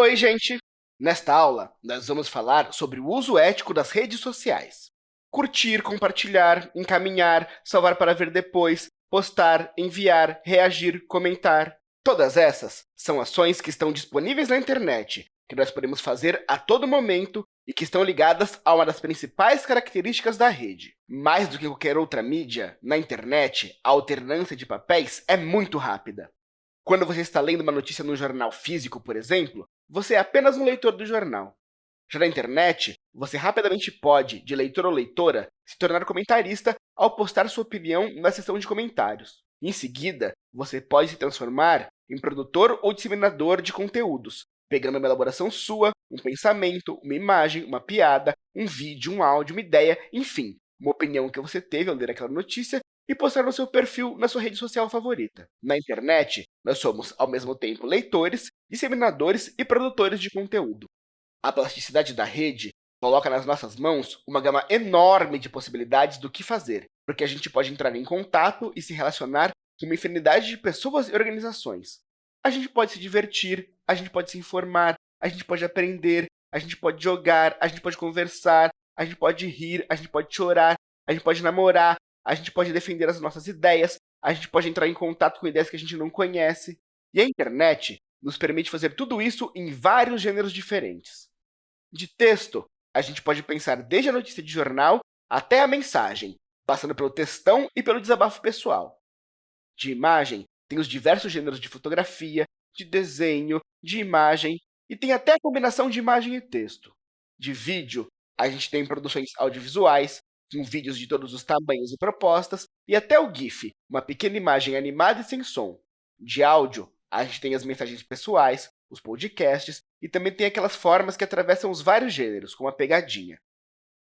Oi, gente! Nesta aula, nós vamos falar sobre o uso ético das redes sociais. Curtir, compartilhar, encaminhar, salvar para ver depois, postar, enviar, reagir, comentar. Todas essas são ações que estão disponíveis na internet, que nós podemos fazer a todo momento e que estão ligadas a uma das principais características da rede. Mais do que qualquer outra mídia, na internet, a alternância de papéis é muito rápida. Quando você está lendo uma notícia no jornal físico, por exemplo, você é apenas um leitor do jornal. Já na internet, você rapidamente pode, de leitor ou leitora, se tornar comentarista ao postar sua opinião na seção de comentários. Em seguida, você pode se transformar em produtor ou disseminador de conteúdos, pegando uma elaboração sua, um pensamento, uma imagem, uma piada, um vídeo, um áudio, uma ideia, enfim, uma opinião que você teve ao ler aquela notícia e postar no seu perfil na sua rede social favorita. Na internet, nós somos, ao mesmo tempo, leitores, disseminadores e produtores de conteúdo. A plasticidade da rede coloca nas nossas mãos uma gama enorme de possibilidades do que fazer, porque a gente pode entrar em contato e se relacionar com uma infinidade de pessoas e organizações. A gente pode se divertir, a gente pode se informar, a gente pode aprender, a gente pode jogar, a gente pode conversar, a gente pode rir, a gente pode chorar, a gente pode namorar, a gente pode defender as nossas ideias, a gente pode entrar em contato com ideias que a gente não conhece. E a internet nos permite fazer tudo isso em vários gêneros diferentes. De texto, a gente pode pensar desde a notícia de jornal até a mensagem, passando pelo textão e pelo desabafo pessoal. De imagem, tem os diversos gêneros de fotografia, de desenho, de imagem, e tem até a combinação de imagem e texto. De vídeo, a gente tem produções audiovisuais, vídeos de todos os tamanhos e propostas, e até o GIF, uma pequena imagem animada e sem som. De áudio, a gente tem as mensagens pessoais, os podcasts, e também tem aquelas formas que atravessam os vários gêneros, como a pegadinha.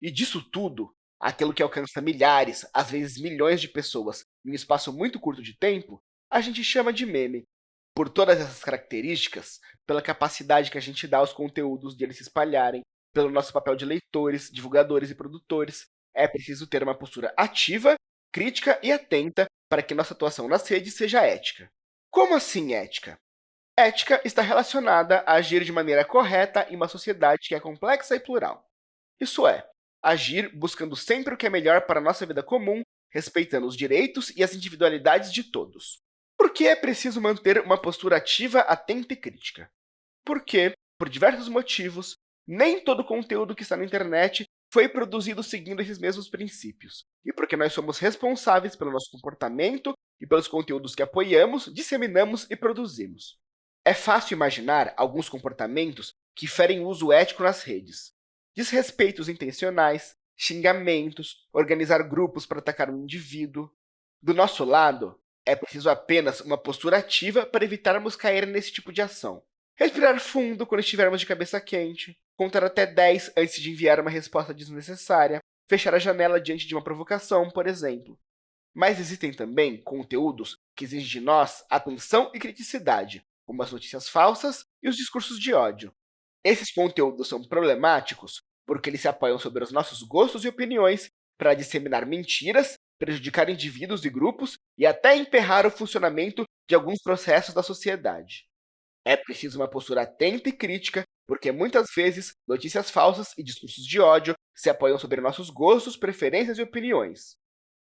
E disso tudo, aquilo que alcança milhares, às vezes milhões de pessoas em um espaço muito curto de tempo, a gente chama de meme. Por todas essas características, pela capacidade que a gente dá aos conteúdos de eles se espalharem, pelo nosso papel de leitores, divulgadores e produtores, é preciso ter uma postura ativa, crítica e atenta para que nossa atuação nas redes seja ética. Como assim ética? Ética está relacionada a agir de maneira correta em uma sociedade que é complexa e plural. Isso é, agir buscando sempre o que é melhor para a nossa vida comum, respeitando os direitos e as individualidades de todos. Por que é preciso manter uma postura ativa, atenta e crítica? Porque, por diversos motivos, nem todo conteúdo que está na internet foi produzido seguindo esses mesmos princípios, e porque nós somos responsáveis pelo nosso comportamento e pelos conteúdos que apoiamos, disseminamos e produzimos. É fácil imaginar alguns comportamentos que ferem o uso ético nas redes. Desrespeitos intencionais, xingamentos, organizar grupos para atacar um indivíduo. Do nosso lado, é preciso apenas uma postura ativa para evitarmos cair nesse tipo de ação. Respirar fundo quando estivermos de cabeça quente, contar até 10 antes de enviar uma resposta desnecessária, fechar a janela diante de uma provocação, por exemplo. Mas existem também conteúdos que exigem de nós atenção e criticidade, como as notícias falsas e os discursos de ódio. Esses conteúdos são problemáticos porque eles se apoiam sobre os nossos gostos e opiniões para disseminar mentiras, prejudicar indivíduos e grupos e até emperrar o funcionamento de alguns processos da sociedade. É preciso uma postura atenta e crítica, porque muitas vezes notícias falsas e discursos de ódio se apoiam sobre nossos gostos, preferências e opiniões.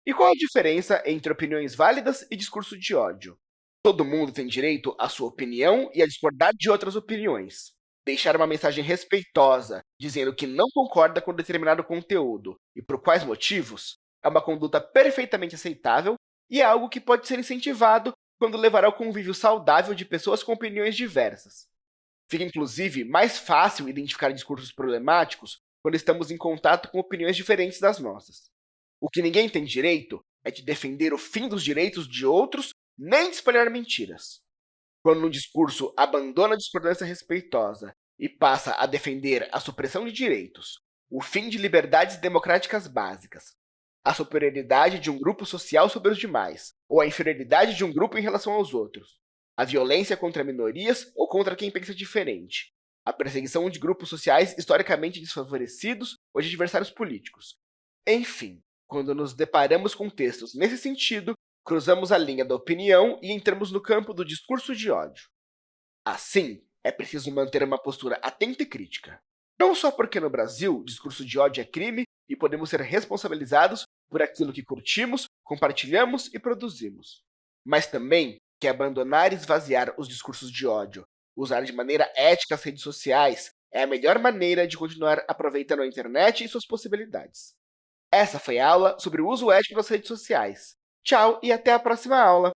E qual a diferença entre opiniões válidas e discurso de ódio? Todo mundo tem direito à sua opinião e a discordar de outras opiniões. Deixar uma mensagem respeitosa, dizendo que não concorda com determinado conteúdo e por quais motivos, é uma conduta perfeitamente aceitável e é algo que pode ser incentivado quando levará ao convívio saudável de pessoas com opiniões diversas. Fica, inclusive, mais fácil identificar discursos problemáticos quando estamos em contato com opiniões diferentes das nossas. O que ninguém tem direito é de defender o fim dos direitos de outros, nem de espalhar mentiras. Quando um discurso abandona a discordância respeitosa e passa a defender a supressão de direitos, o fim de liberdades democráticas básicas, a superioridade de um grupo social sobre os demais, ou a inferioridade de um grupo em relação aos outros, a violência contra minorias ou contra quem pensa diferente, a perseguição de grupos sociais historicamente desfavorecidos ou de adversários políticos. Enfim, quando nos deparamos com textos nesse sentido, cruzamos a linha da opinião e entramos no campo do discurso de ódio. Assim, É preciso manter uma postura atenta e crítica. Não só porque no Brasil discurso de ódio é crime e podemos ser responsabilizados por aquilo que curtimos, compartilhamos e produzimos, mas também que abandonar e esvaziar os discursos de ódio, usar de maneira ética as redes sociais, é a melhor maneira de continuar aproveitando a internet e suas possibilidades. Essa foi a aula sobre o uso ético das redes sociais. Tchau e até a próxima aula!